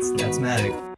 that's that's magic.